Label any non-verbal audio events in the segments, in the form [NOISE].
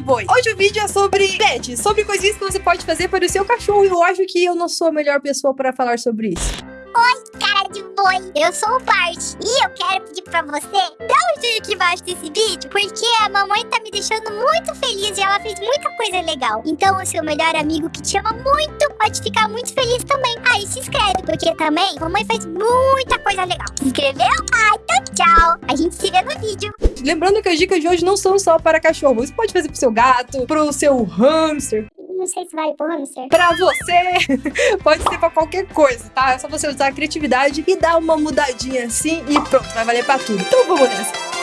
de boi. Hoje o vídeo é sobre pets, sobre coisinhas que você pode fazer para o seu cachorro. E eu acho que eu não sou a melhor pessoa para falar sobre isso. Oi, cara de boi, eu sou o Bart e eu quero pedir pra você dar um joinha aqui embaixo desse vídeo, porque a mamãe tá me deixando muito feliz e ela fez muita coisa legal. Então o seu melhor amigo que te ama muito pode ficar muito feliz também. Aí se inscreve, porque também a mamãe faz muita coisa legal. Se inscreveu? Ah, então tchau. A gente se vê no vídeo. Lembrando que as dicas de hoje não são só para cachorro. Você pode fazer pro seu gato, pro seu hamster, Não sei se vale pro hamster. pra você. [LAUGHS] Pode ser pra qualquer coisa, tá? É só você usar a criatividade e dar uma mudadinha assim e pronto, vai valer pra tudo. Então vamos nessa.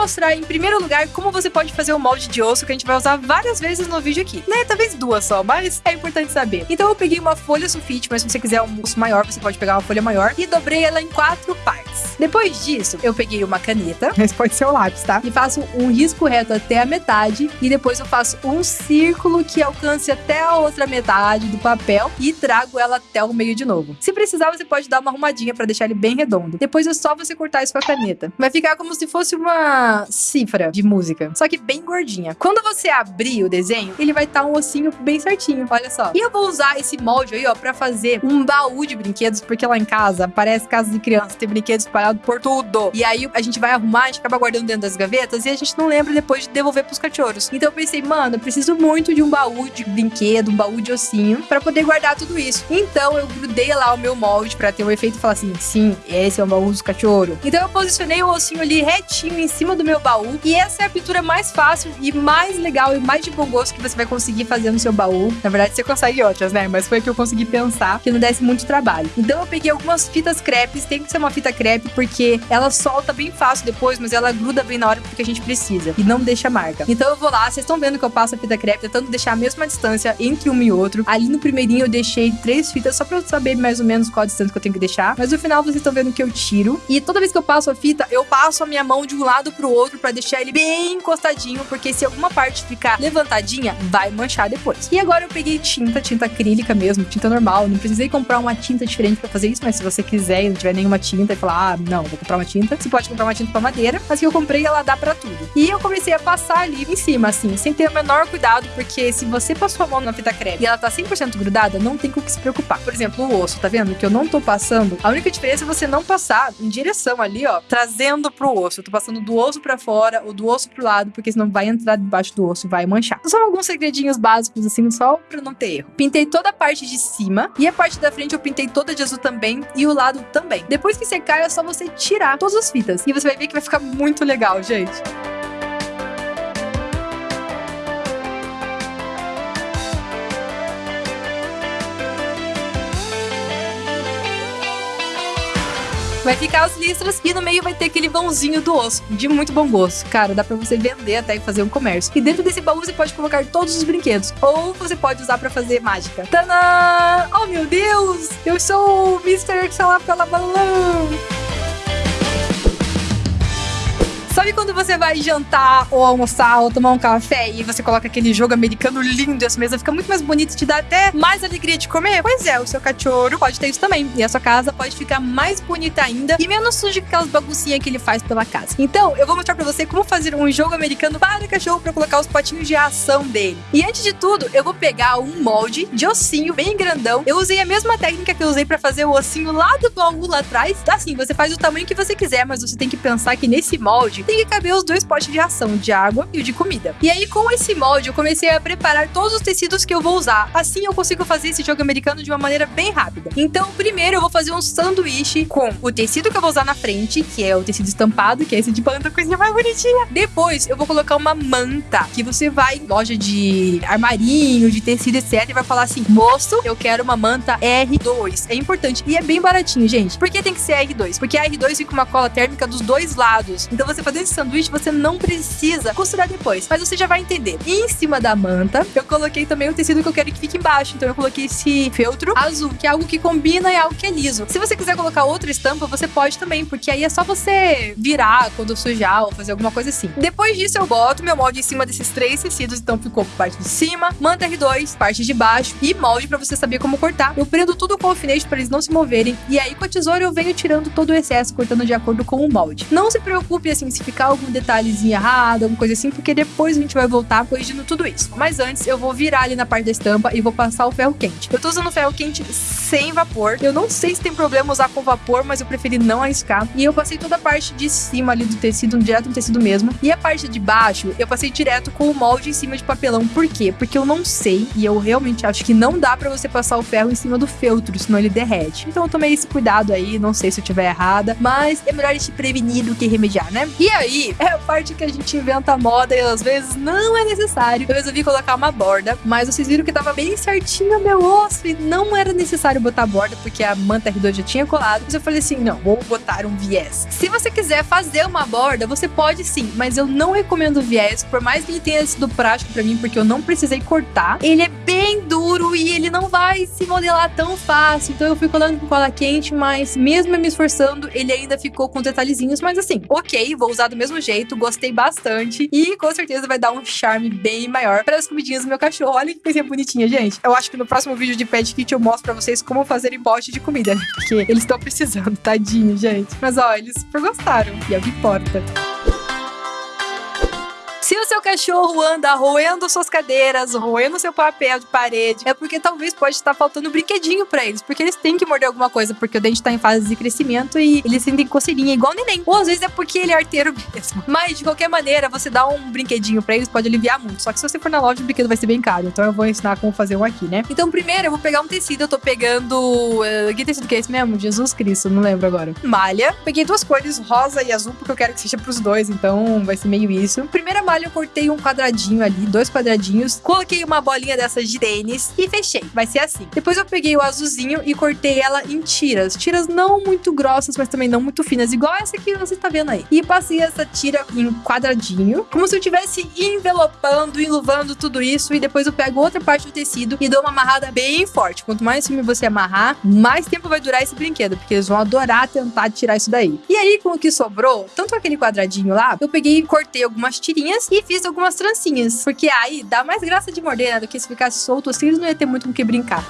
Mostrar em primeiro lugar como você pode fazer o molde de osso que a gente vai usar várias vezes no vídeo aqui. Né? Talvez duas só, mas é importante saber. Então eu peguei uma folha sulfite, mas se você quiser um osso maior, você pode pegar uma folha maior e dobrei ela em quatro partes. Depois disso, eu peguei uma caneta, [LAUGHS] mas pode ser o lápis, tá? E faço um risco reto até a metade e depois eu faço um círculo que alcance até a outra metade do papel e trago ela até o meio de novo. Se precisar, você pode dar uma arrumadinha pra deixar ele bem redondo. Depois é só você cortar isso com a caneta. Vai ficar como se fosse uma cifra de música, só que bem gordinha. Quando você abrir o desenho, ele vai estar um ossinho bem certinho, olha só. E eu vou usar esse molde aí, ó, pra fazer um baú de brinquedos, porque lá em casa, parece casa de criança, tem brinquedos espalhados por tudo. E aí a gente vai arrumar, a gente acaba guardando dentro das gavetas e a gente não lembra depois de devolver pros cachorros. Então eu pensei, mano, eu preciso muito de um baú de brinquedo, um baú de ossinho, pra poder guardar tudo isso. Então eu grudei lá o meu molde pra ter o efeito e falar assim, sim, esse é o baú dos cachorros. Então eu posicionei o ossinho ali retinho em cima do meu baú. E essa é a pintura mais fácil e mais legal e mais de bom gosto que você vai conseguir fazer no seu baú. Na verdade, você consegue outras, né? Mas foi a que eu consegui pensar que não desse muito trabalho. Então eu peguei algumas fitas crepes, tem que ser uma fita crepe porque ela solta bem fácil depois, mas ela gruda bem na hora porque a gente precisa e não deixa marca. Então eu vou lá, vocês estão vendo que eu passo a fita crepe tentando deixar a mesma distância entre uma e outro. Ali no primeirinho eu deixei três fitas só pra eu saber mais ou menos qual a distância que eu tenho que deixar. Mas no final vocês estão vendo que eu tiro. E toda vez que eu passo a fita, eu passo a minha mão de um lado pro outro pra deixar ele bem encostadinho, porque se alguma parte ficar levantadinha, vai manchar depois. E agora eu peguei tinta, tinta acrílica mesmo, tinta normal. Não precisei comprar uma tinta diferente pra fazer isso, mas se você quiser e não tiver nenhuma tinta e falar, ah, não, vou comprar uma tinta, você pode comprar uma tinta pra madeira, mas que eu comprei ela dá pra tudo. E eu comecei a passar ali em cima, assim, sem ter o menor cuidado, porque se você passou a mão na fita crepe e ela tá 100% grudada, não tem com o que se preocupar. Por exemplo, o osso, tá vendo? Que eu não tô passando. A única diferença é você não passar em direção ali, ó, trazendo pro osso. Eu tô passando do osso pra fora ou do osso pro lado, porque senão vai entrar debaixo do osso, vai manchar. São alguns segredinhos básicos, assim, só pra não ter erro. Pintei toda a parte de cima e a parte da frente eu pintei toda de azul também e o lado também. Depois que secar, é só você tirar todas as fitas e você vai ver que vai ficar muito legal, gente. Vai ficar as listras e no meio vai ter aquele vãozinho do osso, de muito bom gosto. Cara, dá pra você vender até e fazer um comércio. E dentro desse baú você pode colocar todos os brinquedos, ou você pode usar pra fazer mágica. Tanã! Oh meu Deus! Eu sou o Mr. pela Balão! Sabe quando você vai jantar ou almoçar ou tomar um café e você coloca aquele jogo americano lindo e a sua mesa fica muito mais bonita e te dá até mais alegria de comer? Pois é, o seu cachorro pode ter isso também. E a sua casa pode ficar mais bonita ainda e menos suja que aquelas baguncinhas que ele faz pela casa. Então, eu vou mostrar pra você como fazer um jogo americano para cachorro pra colocar os potinhos de ação dele. E antes de tudo, eu vou pegar um molde de ossinho bem grandão. Eu usei a mesma técnica que eu usei pra fazer o ossinho lá do baú lá atrás. Assim, você faz o tamanho que você quiser, mas você tem que pensar que nesse molde tem que caber os dois potes de ação, de água e o de comida. E aí, com esse molde, eu comecei a preparar todos os tecidos que eu vou usar. Assim, eu consigo fazer esse jogo americano de uma maneira bem rápida. Então, primeiro, eu vou fazer um sanduíche com o tecido que eu vou usar na frente, que é o tecido estampado, que é esse de panda, coisinha mais bonitinha. Depois, eu vou colocar uma manta, que você vai em loja de armarinho, de tecido, etc, e vai falar assim, moço, eu quero uma manta R2. É importante. E é bem baratinho, gente. Por que tem que ser R2? Porque a R2 fica uma cola térmica dos dois lados. Então, você fazendo esse sanduíche, você não precisa costurar depois. Mas você já vai entender. E em cima da manta, eu coloquei também o tecido que eu quero que fique embaixo. Então eu coloquei esse feltro azul, que é algo que combina e é algo que é liso. Se você quiser colocar outra estampa, você pode também, porque aí é só você virar quando sujar ou fazer alguma coisa assim. Depois disso, eu boto meu molde em cima desses três tecidos. Então ficou parte de cima, manta R2, parte de baixo e molde pra você saber como cortar. Eu prendo tudo com alfinete para eles não se moverem. E aí com a tesoura eu venho tirando todo o excesso, cortando de acordo com o molde. Não se preocupe assim, se algum detalhezinho errado, alguma coisa assim, porque depois a gente vai voltar corrigindo tudo isso. Mas antes, eu vou virar ali na parte da estampa e vou passar o ferro quente. Eu tô usando ferro quente sem vapor. Eu não sei se tem problema usar com vapor, mas eu preferi não arriscar. E eu passei toda a parte de cima ali do tecido, direto no tecido mesmo. E a parte de baixo, eu passei direto com o molde em cima de papelão. Por quê? Porque eu não sei e eu realmente acho que não dá para você passar o ferro em cima do feltro, senão ele derrete. Então eu tomei esse cuidado aí, não sei se eu tiver errada, mas é melhor a gente prevenir do que remediar, né? E aí, é a parte que a gente inventa moda e às vezes não é necessário. Eu resolvi colocar uma borda, mas vocês viram que tava bem certinho meu osso e não era necessário botar borda porque a manta R2 já tinha colado. Mas eu falei assim, não, vou botar um viés. Se você quiser fazer uma borda, você pode sim, mas eu não recomendo viés, por mais que ele tenha sido prático para mim, porque eu não precisei cortar. Ele é bem duro e ele não vai se modelar tão fácil. Então eu fui colando com cola quente, mas mesmo me esforçando, ele ainda ficou com detalhezinhos. Mas assim, ok, vou usar do mesmo jeito, gostei bastante. E com certeza vai dar um charme bem maior para as comidinhas do meu cachorro. Olha que coisinha bonitinha, gente. Eu acho que no próximo vídeo de Pet Kit eu mostro pra vocês como fazer pote de comida, né? Porque eles estão precisando, tadinho, gente. Mas ó, eles gostaram. E é o que importa. Seu cachorro anda roendo suas cadeiras, roendo seu papel de parede, é porque talvez pode estar faltando brinquedinho para eles, porque eles têm que morder alguma coisa, porque o dente tá em fase de crescimento e eles sentem coceirinha igual neném. Ou às vezes é porque ele é arteiro mesmo. Mas de qualquer maneira, você dá um brinquedinho para eles pode aliviar muito. Só que se você for na loja, o brinquedo vai ser bem caro. Então eu vou ensinar como fazer um aqui, né? Então primeiro eu vou pegar um tecido, eu tô pegando. Uh, que tecido que é esse mesmo? Jesus Cristo, não lembro agora. Malha. Peguei duas cores, rosa e azul, porque eu quero que seja pros dois, então vai ser meio isso. Primeira malha eu cortei um quadradinho ali, dois quadradinhos, coloquei uma bolinha dessas de tênis e fechei. Vai ser assim. Depois eu peguei o azulzinho e cortei ela em tiras. Tiras não muito grossas, mas também não muito finas, igual essa que você tá vendo aí. E passei essa tira em quadradinho, como se eu estivesse envelopando, enluvando tudo isso. E depois eu pego outra parte do tecido e dou uma amarrada bem forte. Quanto mais firme você amarrar, mais tempo vai durar esse brinquedo, porque eles vão adorar tentar tirar isso daí. E aí, com o que sobrou, tanto aquele quadradinho lá, eu peguei e cortei algumas tirinhas e fiz algumas trancinhas. Porque aí dá mais graça de morder, né? Do que se ficasse solto assim, eles não ia ter muito com que brincar.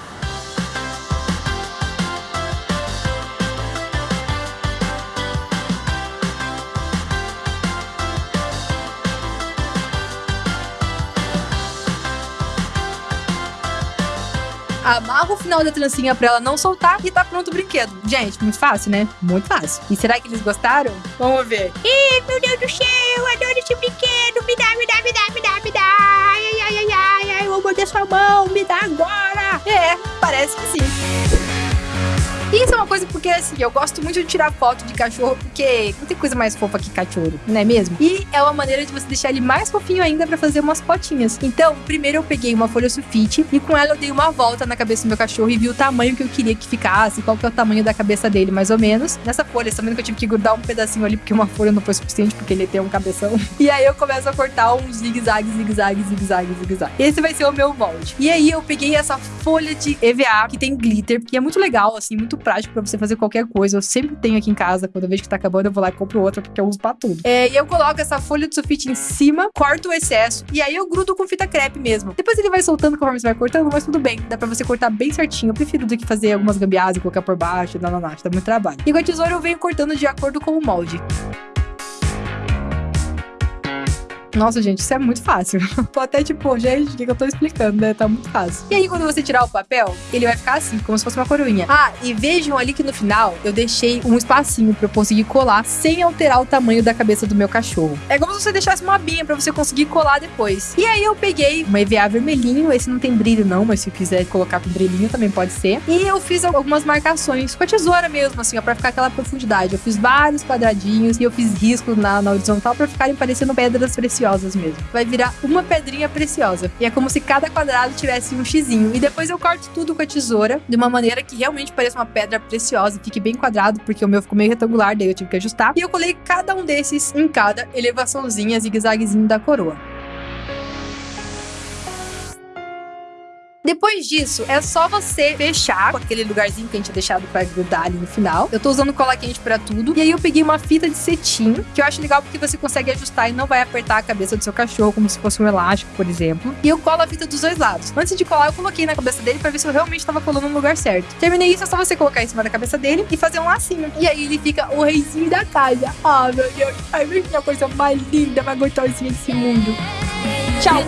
amarra o final da trancinha pra ela não soltar e tá pronto o brinquedo. Gente, muito fácil, né? Muito fácil. E será que eles gostaram? Vamos ver. Ih, meu Deus do céu, parece que sim. Isso é uma coisa porque, assim, eu gosto muito de tirar foto de cachorro, porque não tem coisa mais fofa que cachorro, não é mesmo? E é uma maneira de você deixar ele mais fofinho ainda para fazer umas fotinhas. Então, primeiro eu peguei uma folha sulfite e com ela eu dei uma volta na cabeça do meu cachorro e vi o tamanho que eu queria que ficasse, qual que é o tamanho da cabeça dele, mais ou menos. Nessa folha, vendo que eu tive que grudar um pedacinho ali, porque uma folha não foi suficiente, porque ele tem um cabeção. [LAUGHS] E aí eu começo a cortar um zigue-zague, zigue-zague, zigue-zague, zigue-zague. Esse vai ser o meu molde. E aí eu peguei essa folha de EVA, que tem glitter, que é muito legal, assim, muito prático para você fazer qualquer coisa. Eu sempre tenho aqui em casa, quando eu vejo que tá acabando, eu vou lá e compro outra, porque eu uso pra tudo. É, e eu coloco essa folha de sulfite em cima, corto o excesso, e aí eu grudo com fita crepe mesmo. Depois ele vai soltando conforme você vai cortando, mas tudo bem. Dá pra você cortar bem certinho. Eu prefiro do que fazer algumas gambiarras e colocar por baixo, não, não, não, dá muito trabalho. E com a tesoura eu venho cortando de acordo com o molde. Nossa, gente, isso é muito fácil. [LAUGHS] Tô até tipo, gente, o que, eu tô explicando, né? Tá muito fácil. E aí, quando você tirar o papel, ele vai ficar assim, como se fosse uma coroinha. Ah, e vejam ali que no final eu deixei um espacinho pra eu conseguir colar sem alterar o tamanho da cabeça do meu cachorro. É como se você deixasse uma abinha pra você conseguir colar depois. E aí eu peguei uma EVA vermelhinho, esse não tem brilho não, mas se quiser colocar com brilhinho também pode ser. E eu fiz algumas marcações com a tesoura mesmo, assim, ó, pra ficar aquela profundidade. Eu fiz vários quadradinhos e eu fiz risco na, na horizontal pra ficarem parecendo pedras preciosas preciosas mesmo. Vai virar uma pedrinha preciosa. E é como se cada quadrado tivesse um xizinho. E depois eu corto tudo com a tesoura de uma maneira que realmente pareça uma pedra preciosa e fique bem quadrado, porque o meu ficou meio retangular, daí eu tive que ajustar. E eu colei cada um desses em cada elevaçãozinha, zigue-zaguezinho da coroa. Depois disso, é só você fechar com aquele lugarzinho que a gente tinha deixado pra grudar ali no final. Eu tô usando cola quente pra tudo. E aí eu peguei uma fita de cetim, que eu acho legal porque você consegue ajustar e não vai apertar a cabeça do seu cachorro como se fosse um elástico, por exemplo. E eu colo a fita dos dois lados. Antes de colar, eu coloquei na cabeça dele pra ver se eu realmente tava colando no lugar certo. Terminei isso, é só você colocar em cima da cabeça dele e fazer um lacinho. E aí ele fica o reizinho da casa. Ah, meu Deus. Ai, que coisa mais linda, mais gostosinha desse mundo. Tchau.